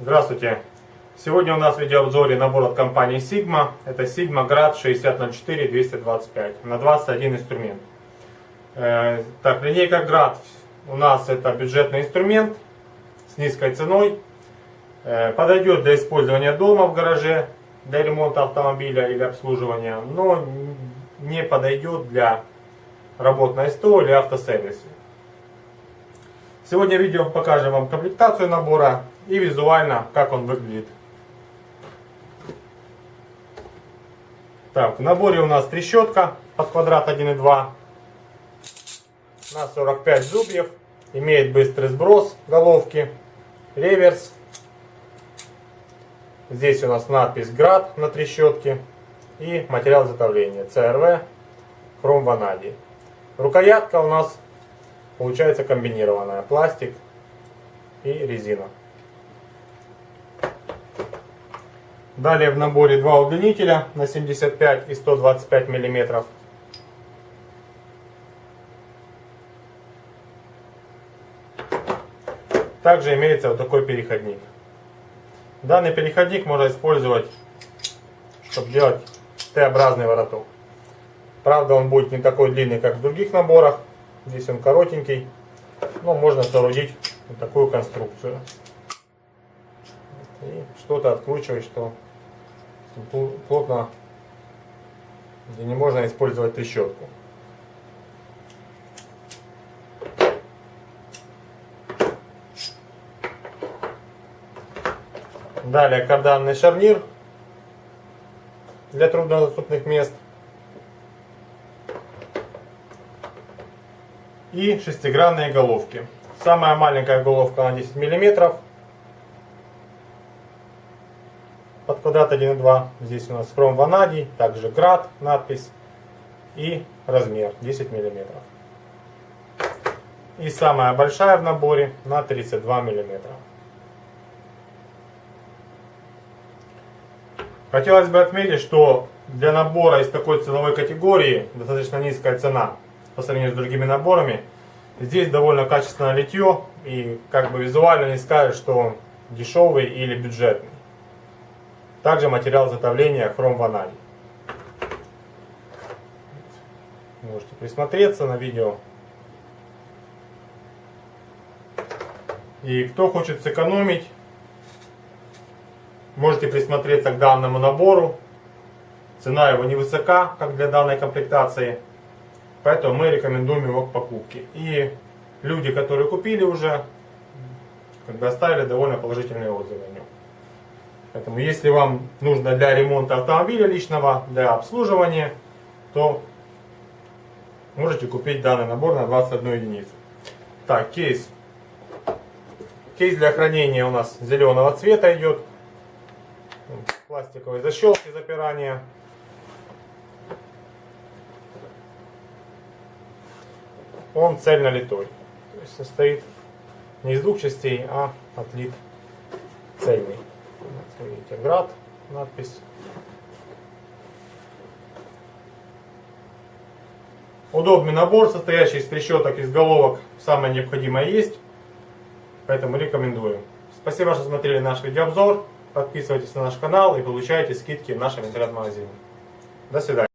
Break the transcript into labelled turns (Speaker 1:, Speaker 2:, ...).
Speaker 1: Здравствуйте! Сегодня у нас в видеообзоре набор от компании Sigma. Это Sigma Grad 6004-225 на 21 инструмент. Э, так, линейка Grad у нас это бюджетный инструмент с низкой ценой. Э, подойдет для использования дома в гараже, для ремонта автомобиля или обслуживания, но не подойдет для работ на СТО или автосервисе. Сегодня в видео покажем вам комплектацию набора и визуально как он выглядит. Так, в наборе у нас трещотка под квадрат 1,2 на 45 зубьев. Имеет быстрый сброс головки, реверс. Здесь у нас надпись «Град» на трещотке и материал изготовления CRV хром ванадий. Рукоятка у нас получается комбинированная. Пластик и резина. Далее в наборе два удлинителя на 75 и 125 миллиметров. Также имеется вот такой переходник. Данный переходник можно использовать, чтобы делать Т-образный вороток. Правда, он будет не такой длинный, как в других наборах. Здесь он коротенький. Но можно соорудить вот такую конструкцию. И что-то откручивать, что плотно, где не можно использовать трещотку. Далее карданный шарнир для труднодоступных мест. И шестигранные головки. Самая маленькая головка на 10 миллиметров под квадрат 1,2. Здесь у нас хром ванадий, также град, надпись и размер 10 мм. И самая большая в наборе на 32 мм. Хотелось бы отметить, что для набора из такой ценовой категории достаточно низкая цена по сравнению с другими наборами. Здесь довольно качественное литье и как бы визуально не скажешь, что он дешевый или бюджетный. Также материал изготовления хром ванадий. Можете присмотреться на видео. И кто хочет сэкономить, можете присмотреться к данному набору. Цена его невысока, как для данной комплектации. Поэтому мы рекомендуем его к покупке. И люди, которые купили уже, как бы оставили довольно положительные отзывы о нем. Поэтому если вам нужно для ремонта автомобиля личного, для обслуживания, то можете купить данный набор на 21 единицу. Так, кейс. Кейс для хранения у нас зеленого цвета идет. Пластиковые защелки запирания. Он цельно литой. То есть состоит не из двух частей, а отлит цельный. Видите, град, надпись. Удобный набор, состоящий из трещоток, из головок. Самое необходимое есть. Поэтому рекомендую. Спасибо, что смотрели наш видеообзор. Подписывайтесь на наш канал и получайте скидки в нашем интернет-магазине. До свидания.